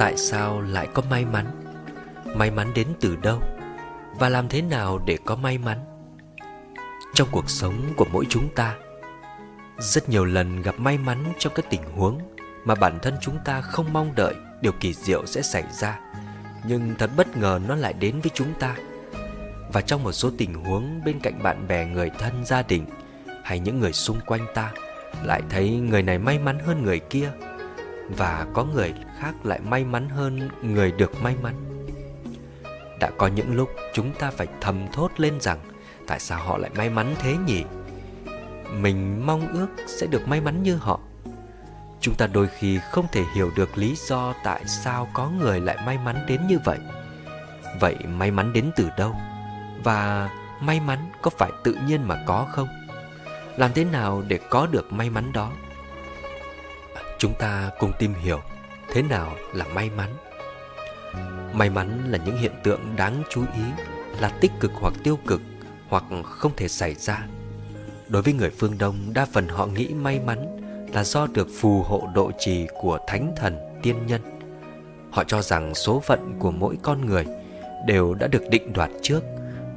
tại sao lại có may mắn? May mắn đến từ đâu? Và làm thế nào để có may mắn? Trong cuộc sống của mỗi chúng ta, rất nhiều lần gặp may mắn trong các tình huống mà bản thân chúng ta không mong đợi điều kỳ diệu sẽ xảy ra, nhưng thật bất ngờ nó lại đến với chúng ta. Và trong một số tình huống bên cạnh bạn bè, người thân, gia đình hay những người xung quanh ta, lại thấy người này may mắn hơn người kia và có người khác lại may mắn hơn người được may mắn. Đã có những lúc chúng ta phải thầm thốt lên rằng, tại sao họ lại may mắn thế nhỉ? Mình mong ước sẽ được may mắn như họ. Chúng ta đôi khi không thể hiểu được lý do tại sao có người lại may mắn đến như vậy. Vậy may mắn đến từ đâu? Và may mắn có phải tự nhiên mà có không? Làm thế nào để có được may mắn đó? Chúng ta cùng tìm hiểu thế nào là may mắn. May mắn là những hiện tượng đáng chú ý, là tích cực hoặc tiêu cực, hoặc không thể xảy ra. Đối với người phương đông, đa phần họ nghĩ may mắn là do được phù hộ độ trì của thánh thần tiên nhân. Họ cho rằng số phận của mỗi con người đều đã được định đoạt trước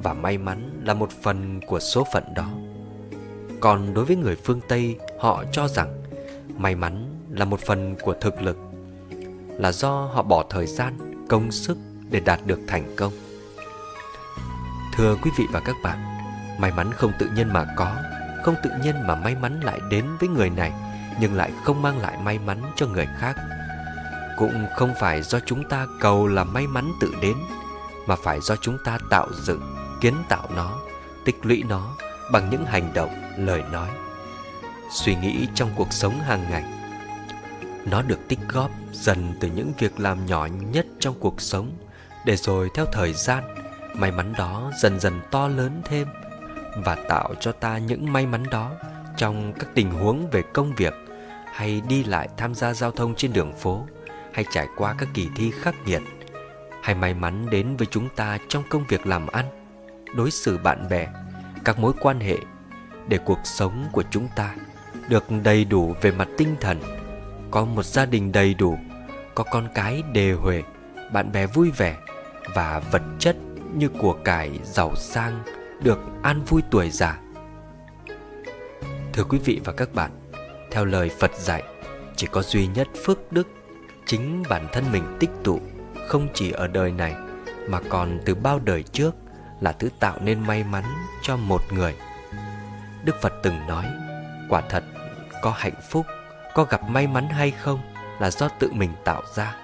và may mắn là một phần của số phận đó. Còn đối với người phương tây, họ cho rằng may mắn là một phần của thực lực, là do họ bỏ thời gian, công sức để đạt được thành công. Thưa quý vị và các bạn, may mắn không tự nhiên mà có, không tự nhiên mà may mắn lại đến với người này, nhưng lại không mang lại may mắn cho người khác. Cũng không phải do chúng ta cầu là may mắn tự đến, mà phải do chúng ta tạo dựng, kiến tạo nó, tích lũy nó bằng những hành động, lời nói. Suy nghĩ trong cuộc sống hàng ngày nó được tích góp dần từ những việc làm nhỏ nhất trong cuộc sống. Để rồi theo thời gian, may mắn đó dần dần to lớn thêm và tạo cho ta những may mắn đó trong các tình huống về công việc hay đi lại tham gia giao thông trên đường phố hay trải qua các kỳ thi khắc nghiệt. Hay may mắn đến với chúng ta trong công việc làm ăn, đối xử bạn bè, các mối quan hệ để cuộc sống của chúng ta được đầy đủ về mặt tinh thần có một gia đình đầy đủ, có con cái đề huề bạn bè vui vẻ và vật chất như của cải giàu sang được an vui tuổi già. Thưa quý vị và các bạn, theo lời phật dạy, chỉ có duy nhất phước đức chính bản thân mình tích tụ, không chỉ ở đời này, mà còn từ bao đời trước là thứ tạo nên may mắn cho một người. Đức phật từng nói, quả thật, có hạnh phúc có gặp may mắn hay không là do tự mình tạo ra.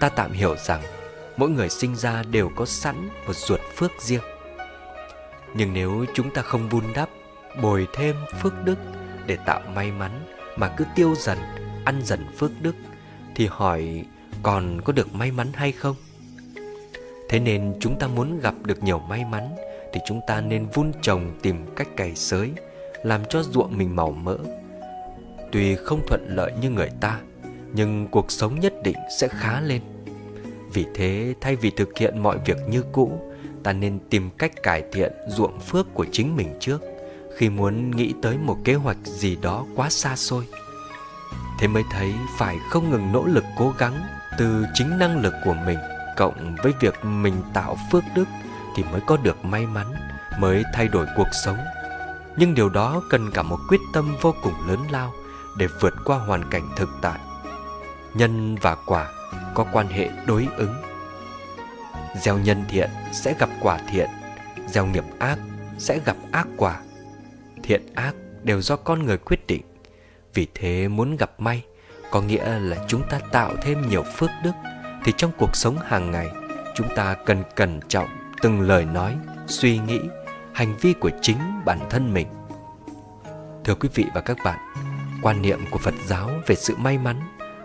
Ta tạm hiểu rằng mỗi người sinh ra đều có sẵn một ruột phước riêng. Nhưng nếu chúng ta không vun đắp, bồi thêm phước đức để tạo may mắn mà cứ tiêu dần, ăn dần phước đức, thì hỏi còn có được may mắn hay không? Thế nên chúng ta muốn gặp được nhiều may mắn thì chúng ta nên vun trồng tìm cách cày sới, làm cho ruộng mình màu mỡ tuy không thuận lợi như người ta, nhưng cuộc sống nhất định sẽ khá lên. Vì thế, thay vì thực hiện mọi việc như cũ, ta nên tìm cách cải thiện ruộng phước của chính mình trước, khi muốn nghĩ tới một kế hoạch gì đó quá xa xôi. Thế mới thấy phải không ngừng nỗ lực cố gắng từ chính năng lực của mình cộng với việc mình tạo phước đức thì mới có được may mắn, mới thay đổi cuộc sống. Nhưng điều đó cần cả một quyết tâm vô cùng lớn lao để vượt qua hoàn cảnh thực tại. Nhân và quả có quan hệ đối ứng. Gieo nhân thiện sẽ gặp quả thiện, gieo nghiệp ác sẽ gặp ác quả. Thiện ác đều do con người quyết định. Vì thế muốn gặp may có nghĩa là chúng ta tạo thêm nhiều phước đức, thì trong cuộc sống hàng ngày, chúng ta cần cẩn trọng từng lời nói, suy nghĩ, hành vi của chính bản thân mình. Thưa quý vị và các bạn quan niệm của phật giáo về sự may mắn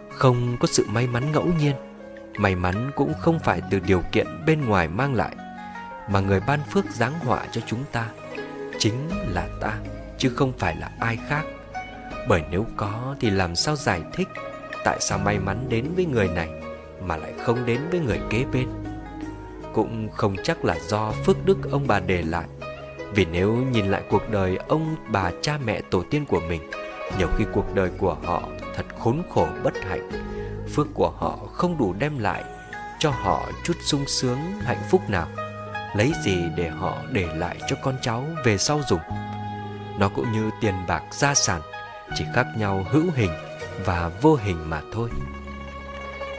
không có sự may mắn ngẫu nhiên. May mắn cũng không phải từ điều kiện bên ngoài mang lại, mà người ban phước giáng họa cho chúng ta chính là ta, chứ không phải là ai khác. Bởi nếu có thì làm sao giải thích tại sao may mắn đến với người này mà lại không đến với người kế bên? Cũng không chắc là do phước đức ông bà để lại, vì nếu nhìn lại cuộc đời ông bà cha mẹ tổ tiên của mình nhiều khi cuộc đời của họ thật khốn khổ bất hạnh. Phước của họ không đủ đem lại cho họ chút sung sướng, hạnh phúc nào. Lấy gì để họ để lại cho con cháu về sau dùng? Nó cũng như tiền bạc gia sản, chỉ khác nhau hữu hình và vô hình mà thôi.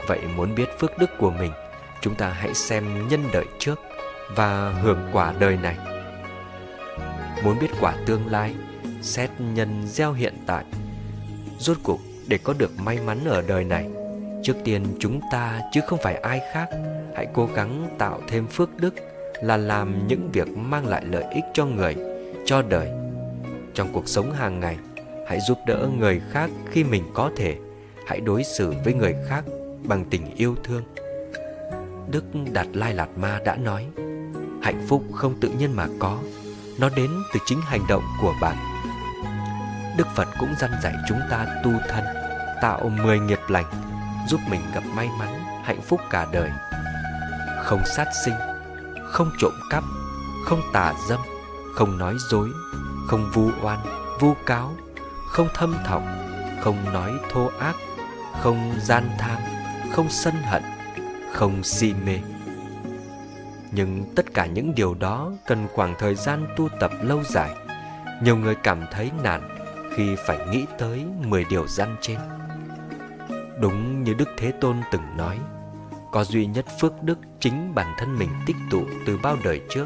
Vậy muốn biết phước đức của mình, chúng ta hãy xem nhân đợi trước và hưởng quả đời này. Muốn biết quả tương lai xét nhân gieo hiện tại. Rốt cuộc, để có được may mắn ở đời này, trước tiên chúng ta chứ không phải ai khác, hãy cố gắng tạo thêm phước đức là làm những việc mang lại lợi ích cho người, cho đời. Trong cuộc sống hàng ngày, hãy giúp đỡ người khác khi mình có thể. Hãy đối xử với người khác bằng tình yêu thương. Đức đạt lai lạt ma đã nói, hạnh phúc không tự nhiên mà có, nó đến từ chính hành động của bạn đức phật cũng dăn dạy chúng ta tu thân, tạo mười nghiệp lành, giúp mình gặp may mắn, hạnh phúc cả đời. Không sát sinh, không trộm cắp, không tà dâm, không nói dối, không vu oan, vu cáo, không thâm thọc, không nói thô ác, không gian tham, không sân hận, không si mê. Nhưng tất cả những điều đó cần khoảng thời gian tu tập lâu dài. Nhiều người cảm thấy nản khi phải nghĩ tới 10 điều răn trên. Đúng như đức thế tôn từng nói, có duy nhất phước đức chính bản thân mình tích tụ từ bao đời trước,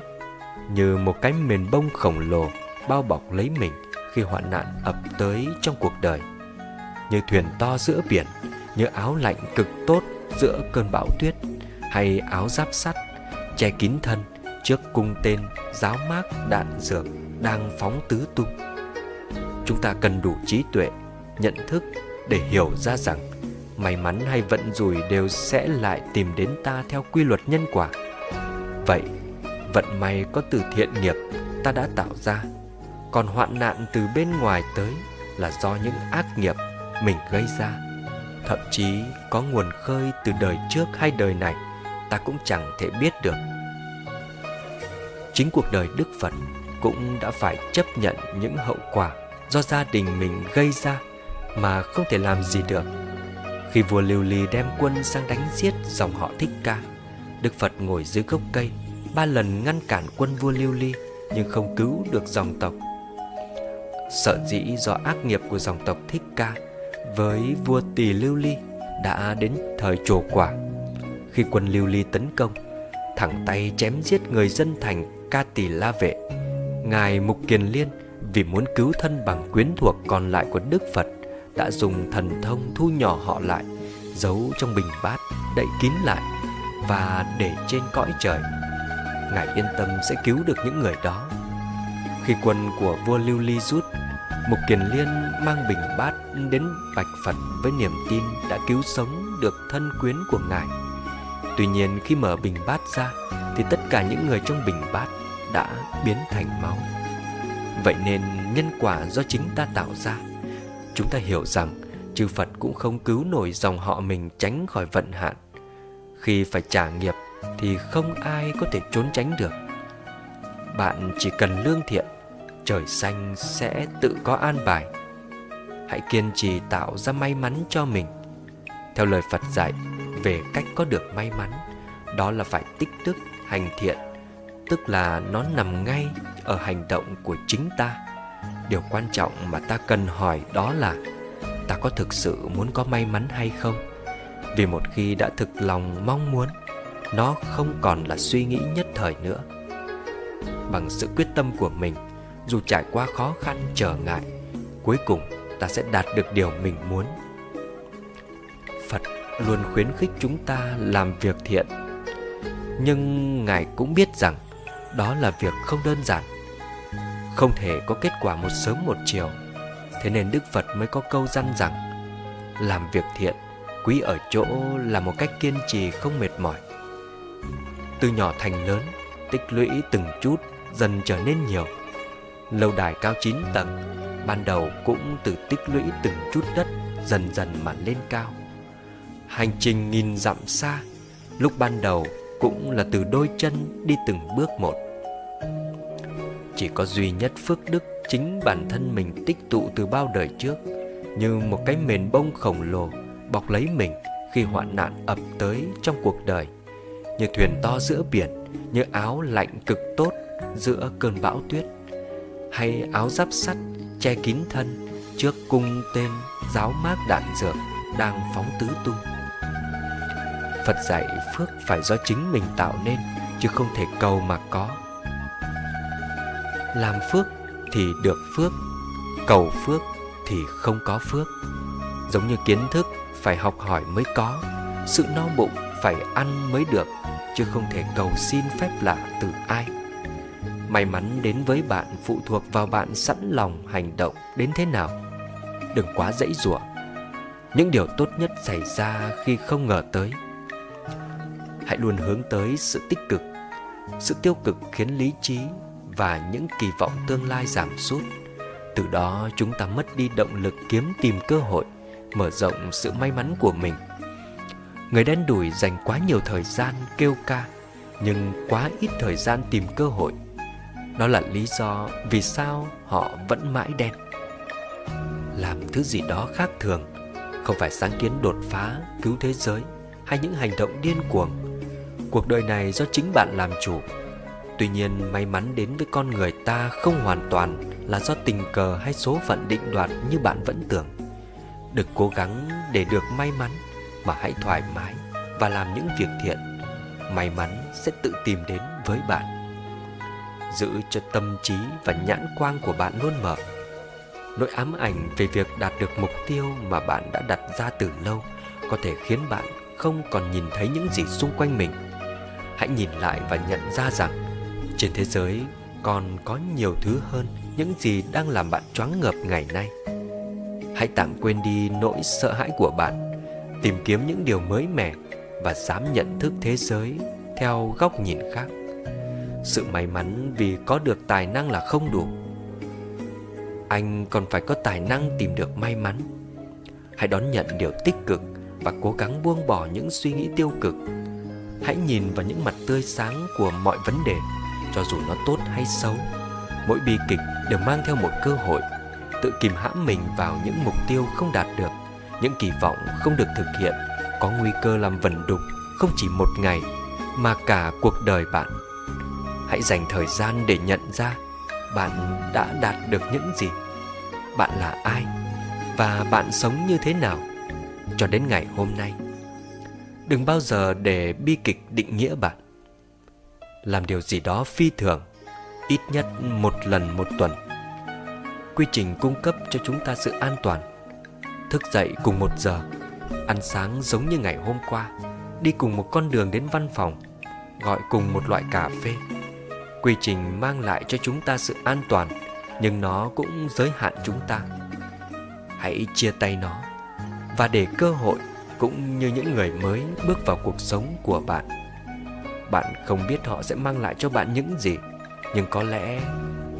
như một cái mền bông khổng lồ bao bọc lấy mình khi hoạn nạn ập tới trong cuộc đời, như thuyền to giữa biển, như áo lạnh cực tốt giữa cơn bão tuyết, hay áo giáp sắt che kín thân trước cung tên giáo mác đạn dược đang phóng tứ tung chúng ta cần đủ trí tuệ, nhận thức để hiểu ra rằng may mắn hay vận rủi đều sẽ lại tìm đến ta theo quy luật nhân quả. Vậy, vận may có từ thiện nghiệp ta đã tạo ra, còn hoạn nạn từ bên ngoài tới là do những ác nghiệp mình gây ra. Thậm chí có nguồn khơi từ đời trước hay đời này, ta cũng chẳng thể biết được. Chính cuộc đời đức phật cũng đã phải chấp nhận những hậu quả do gia đình mình gây ra mà không thể làm gì được. Khi vua lưu ly đem quân sang đánh giết dòng họ thích ca, đức phật ngồi dưới gốc cây, ba lần ngăn cản quân vua lưu ly nhưng không cứu được dòng tộc. Sợ dĩ do ác nghiệp của dòng tộc thích ca với vua tỳ lưu ly đã đến thời trổ quả. Khi quân lưu ly tấn công, thẳng tay chém giết người dân thành ca tỳ la vệ, ngài mục kiền liên vì muốn cứu thân bằng quyến thuộc còn lại của đức phật, đã dùng thần thông thu nhỏ họ lại, giấu trong bình bát, đậy kín lại, và để trên cõi trời ngài yên tâm sẽ cứu được những người đó khi quân của vua lưu ly rút, Mục Kiền Liên mang bình bát đến bạch Phật với niềm tin đã cứu sống được thân quyến của Ngài. Tuy nhiên khi mở bình bát ra, thì tất cả những người trong bình bát đã biến thành máu. Vậy nên nhân quả do chính ta tạo ra. Chúng ta hiểu rằng chư Phật cũng không cứu nổi dòng họ mình tránh khỏi vận hạn. Khi phải trả nghiệp thì không ai có thể trốn tránh được. Bạn chỉ cần lương thiện, trời xanh sẽ tự có an bài hãy kiên trì tạo ra may mắn cho mình theo lời phật dạy, về cách có được may mắn, đó là phải tích đức, hành thiện, tức là nó nằm ngay ở hành động của chính ta. Điều quan trọng mà ta cần hỏi đó là, ta có thực sự muốn có may mắn hay không? Vì một khi đã thực lòng mong muốn, nó không còn là suy nghĩ nhất thời nữa. Bằng sự quyết tâm của mình, dù trải qua khó khăn trở ngại, cuối cùng ta sẽ đạt được điều mình muốn. Phật luôn khuyến khích chúng ta làm việc thiện. Nhưng ngài cũng biết rằng đó là việc không đơn giản không thể có kết quả một sớm một chiều. Thế nên đức phật mới có câu răn rằng, làm việc thiện, quý ở chỗ là một cách kiên trì không mệt mỏi. Từ nhỏ thành lớn, tích lũy từng chút, dần trở nên nhiều. Lâu đài cao 9 tầng, Ban đầu cũng từ tích lũy từng chút đất, Dần dần mà lên cao. Hành trình nghìn dặm xa, Lúc ban đầu cũng là từ đôi chân đi từng bước một. Chỉ có duy nhất phước đức Chính bản thân mình tích tụ từ bao đời trước. Như một cái mền bông khổng lồ Bọc lấy mình khi hoạn nạn ập tới trong cuộc đời. Như thuyền to giữa biển, Như áo lạnh cực tốt giữa cơn bão tuyết. Hay áo giáp sắt che kín thân Trước cung tên giáo mát đạn dược đang phóng tứ tung. Phật dạy phước phải do chính mình tạo nên, Chứ không thể cầu mà có. Làm phước thì được phước, Cầu phước thì không có phước. Giống như kiến thức phải học hỏi mới có, Sự no bụng phải ăn mới được, Chứ không thể cầu xin phép lạ từ ai. May mắn đến với bạn phụ thuộc vào bạn sẵn lòng hành động đến thế nào. Đừng quá dãy rủa Những điều tốt nhất xảy ra khi không ngờ tới. Hãy luôn hướng tới sự tích cực. Sự tiêu cực khiến lý trí và những kỳ vọng tương lai giảm sút. Từ đó chúng ta mất đi động lực kiếm tìm cơ hội Mở rộng sự may mắn của mình. Người đen đủi dành quá nhiều thời gian kêu ca Nhưng quá ít thời gian tìm cơ hội. Đó là lý do vì sao họ vẫn mãi đen. Làm thứ gì đó khác thường Không phải sáng kiến đột phá, cứu thế giới Hay những hành động điên cuồng. Cuộc đời này do chính bạn làm chủ. Tuy nhiên, may mắn đến với con người ta không hoàn toàn là do tình cờ hay số phận định đoạt như bạn vẫn tưởng. Đừng cố gắng để được may mắn, mà hãy thoải mái và làm những việc thiện. May mắn sẽ tự tìm đến với bạn. Giữ cho tâm trí và nhãn quang của bạn luôn mở. Nỗi ám ảnh về việc đạt được mục tiêu mà bạn đã đặt ra từ lâu có thể khiến bạn không còn nhìn thấy những gì xung quanh mình. Hãy nhìn lại và nhận ra rằng trên thế giới còn có nhiều thứ hơn những gì đang làm bạn choáng ngợp ngày nay. Hãy tạm quên đi nỗi sợ hãi của bạn, tìm kiếm những điều mới mẻ và dám nhận thức thế giới theo góc nhìn khác. Sự may mắn vì có được tài năng là không đủ. Anh còn phải có tài năng tìm được may mắn. Hãy đón nhận điều tích cực và cố gắng buông bỏ những suy nghĩ tiêu cực. Hãy nhìn vào những mặt tươi sáng của mọi vấn đề cho dù nó tốt hay xấu, mỗi bi kịch đều mang theo một cơ hội, tự kìm hãm mình vào những mục tiêu không đạt được, những kỳ vọng không được thực hiện, có nguy cơ làm vần đục không chỉ một ngày mà cả cuộc đời bạn. Hãy dành thời gian để nhận ra bạn đã đạt được những gì, bạn là ai và bạn sống như thế nào cho đến ngày hôm nay. Đừng bao giờ để bi kịch định nghĩa bạn làm điều gì đó phi thường, ít nhất một lần một tuần. Quy trình cung cấp cho chúng ta sự an toàn, thức dậy cùng một giờ, ăn sáng giống như ngày hôm qua, đi cùng một con đường đến văn phòng, gọi cùng một loại cà phê. Quy trình mang lại cho chúng ta sự an toàn, nhưng nó cũng giới hạn chúng ta. Hãy chia tay nó và để cơ hội cũng như những người mới bước vào cuộc sống của bạn bạn không biết họ sẽ mang lại cho bạn những gì. Nhưng có lẽ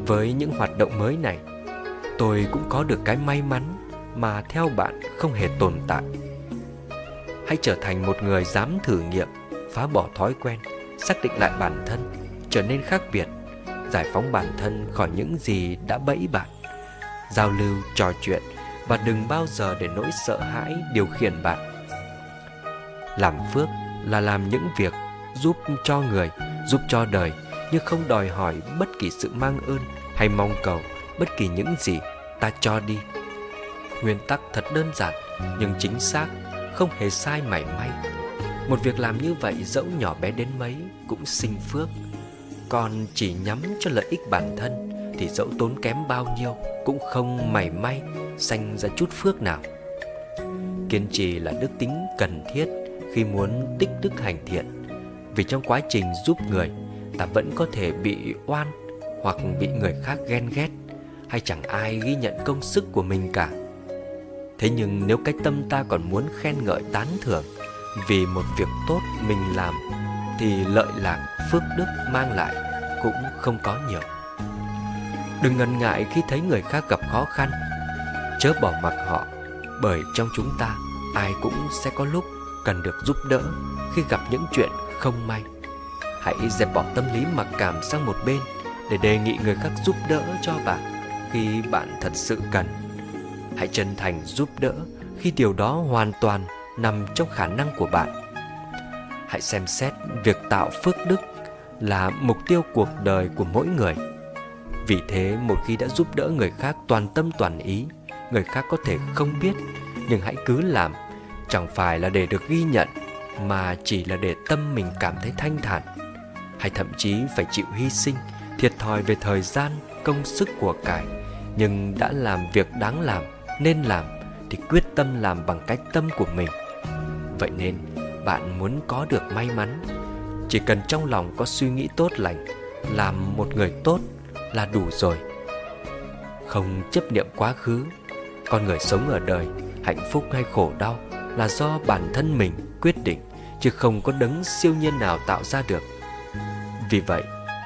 với những hoạt động mới này Tôi cũng có được cái may mắn mà theo bạn không hề tồn tại. Hãy trở thành một người dám thử nghiệm Phá bỏ thói quen Xác định lại bản thân Trở nên khác biệt Giải phóng bản thân khỏi những gì đã bẫy bạn Giao lưu, trò chuyện Và đừng bao giờ để nỗi sợ hãi điều khiển bạn. Làm phước là làm những việc giúp cho người, giúp cho đời nhưng không đòi hỏi bất kỳ sự mang ơn hay mong cầu bất kỳ những gì ta cho đi. Nguyên tắc thật đơn giản nhưng chính xác, không hề sai mảy may. Một việc làm như vậy dẫu nhỏ bé đến mấy cũng sinh phước. Còn chỉ nhắm cho lợi ích bản thân thì dẫu tốn kém bao nhiêu cũng không mảy may sanh ra chút phước nào. Kiên trì là đức tính cần thiết khi muốn tích đức hành thiện vì trong quá trình giúp người, Ta vẫn có thể bị oan Hoặc bị người khác ghen ghét, Hay chẳng ai ghi nhận công sức của mình cả. Thế nhưng nếu cái tâm ta còn muốn khen ngợi tán thưởng Vì một việc tốt mình làm, Thì lợi lạc, phước đức mang lại cũng không có nhiều. Đừng ngần ngại khi thấy người khác gặp khó khăn, Chớ bỏ mặc họ, Bởi trong chúng ta, ai cũng sẽ có lúc cần được giúp đỡ Khi gặp những chuyện không may. Hãy dẹp bỏ tâm lý mặc cảm sang một bên Để đề nghị người khác giúp đỡ cho bạn Khi bạn thật sự cần. Hãy chân thành giúp đỡ Khi điều đó hoàn toàn nằm trong khả năng của bạn. Hãy xem xét việc tạo phước đức là mục tiêu cuộc đời của mỗi người. Vì thế, một khi đã giúp đỡ người khác toàn tâm toàn ý, người khác có thể không biết, nhưng hãy cứ làm, chẳng phải là để được ghi nhận mà chỉ là để tâm mình cảm thấy thanh thản, hay thậm chí phải chịu hy sinh, thiệt thòi về thời gian, công sức của cải, nhưng đã làm việc đáng làm, nên làm thì quyết tâm làm bằng cách tâm của mình. Vậy nên, bạn muốn có được may mắn, chỉ cần trong lòng có suy nghĩ tốt lành, làm một người tốt là đủ rồi. Không chấp niệm quá khứ, con người sống ở đời hạnh phúc hay khổ đau là do bản thân mình quyết định, chứ không có đấng siêu nhiên nào tạo ra được. Vì vậy,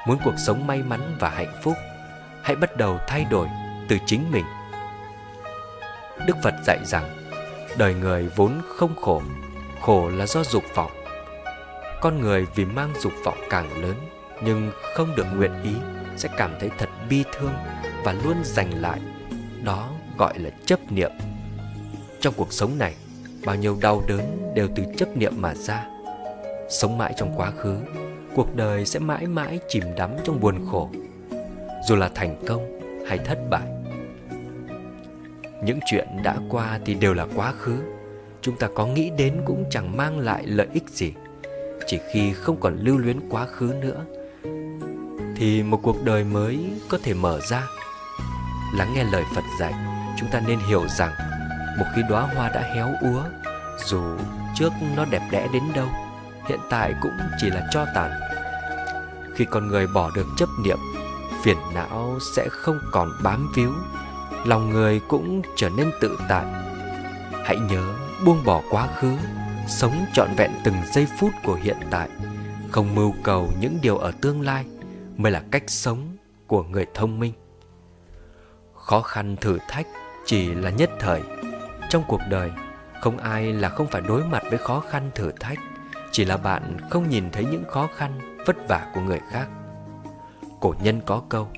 muốn cuộc sống may mắn và hạnh phúc, hãy bắt đầu thay đổi từ chính mình. Đức phật dạy rằng, đời người vốn không khổ khổ là do dục vọng. Con người vì mang dục vọng càng lớn, nhưng không được nguyện ý, sẽ cảm thấy thật bi thương và luôn giành lại. Đó gọi là chấp niệm. Trong cuộc sống này bao nhiêu đau đớn đều từ chấp niệm mà ra. Sống mãi trong quá khứ, cuộc đời sẽ mãi mãi chìm đắm trong buồn khổ. Dù là thành công hay thất bại, những chuyện đã qua thì đều là quá khứ. Chúng ta có nghĩ đến cũng chẳng mang lại lợi ích gì. Chỉ khi không còn lưu luyến quá khứ nữa, thì một cuộc đời mới có thể mở ra. Lắng nghe lời phật dạy, chúng ta nên hiểu rằng một khi đóa hoa đã héo úa, dù trước nó đẹp đẽ đến đâu, hiện tại cũng chỉ là cho tàn. Khi con người bỏ được chấp niệm, phiền não sẽ không còn bám víu, lòng người cũng trở nên tự tại. Hãy nhớ buông bỏ quá khứ, sống trọn vẹn từng giây phút của hiện tại, không mưu cầu những điều ở tương lai mới là cách sống của người thông minh. Khó khăn thử thách chỉ là nhất thời trong cuộc đời, không ai là không phải đối mặt với khó khăn thử thách, chỉ là bạn không nhìn thấy những khó khăn, vất vả của người khác. Cổ nhân có câu,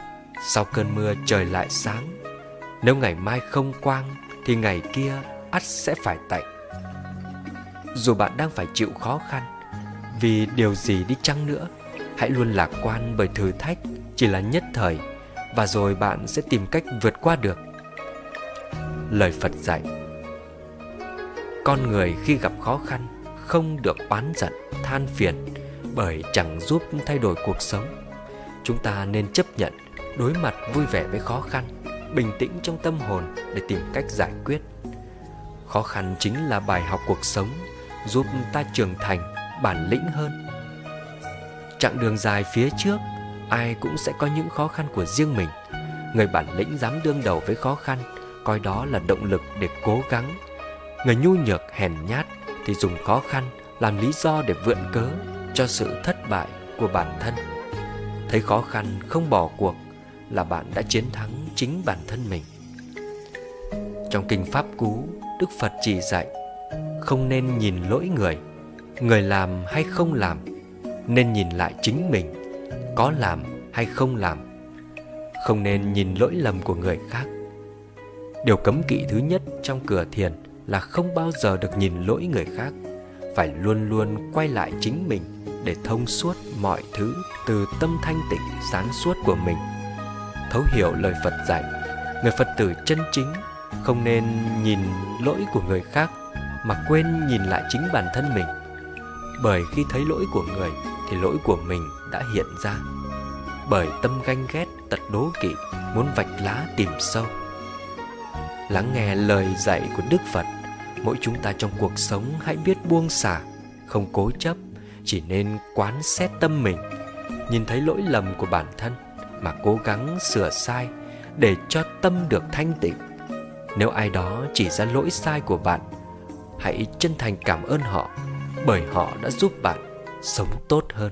sau cơn mưa trời lại sáng, nếu ngày mai không quang thì ngày kia ắt sẽ phải tạnh. Dù bạn đang phải chịu khó khăn, vì điều gì đi chăng nữa, hãy luôn lạc quan bởi thử thách chỉ là nhất thời, và rồi bạn sẽ tìm cách vượt qua được. Lời phật dạy con người khi gặp khó khăn không được oán giận, than phiền bởi chẳng giúp thay đổi cuộc sống. Chúng ta nên chấp nhận, đối mặt vui vẻ với khó khăn, bình tĩnh trong tâm hồn để tìm cách giải quyết. Khó khăn chính là bài học cuộc sống, giúp ta trưởng thành, bản lĩnh hơn. Chặng đường dài phía trước, ai cũng sẽ có những khó khăn của riêng mình. Người bản lĩnh dám đương đầu với khó khăn, coi đó là động lực để cố gắng người nhu nhược hèn nhát thì dùng khó khăn làm lý do để vượn cớ cho sự thất bại của bản thân. Thấy khó khăn không bỏ cuộc là bạn đã chiến thắng chính bản thân mình. Trong kinh pháp cú, đức phật chỉ dạy, không nên nhìn lỗi người người làm hay không làm, nên nhìn lại chính mình, có làm hay không làm. Không nên nhìn lỗi lầm của người khác. Điều cấm kỵ thứ nhất trong cửa thiền là không bao giờ được nhìn lỗi người khác. Phải luôn luôn quay lại chính mình để thông suốt mọi thứ từ tâm thanh tịnh, sáng suốt của mình. Thấu hiểu lời phật dạy, người phật tử chân chính không nên nhìn lỗi của người khác mà quên nhìn lại chính bản thân mình. Bởi khi thấy lỗi của người thì lỗi của mình đã hiện ra. Bởi tâm ganh ghét, tật đố kỵ, muốn vạch lá tìm sâu. Lắng nghe lời dạy của đức phật mỗi chúng ta trong cuộc sống hãy biết buông xả, không cố chấp, chỉ nên quán xét tâm mình. Nhìn thấy lỗi lầm của bản thân mà cố gắng sửa sai để cho tâm được thanh tịnh. Nếu ai đó chỉ ra lỗi sai của bạn, hãy chân thành cảm ơn họ bởi họ đã giúp bạn sống tốt hơn.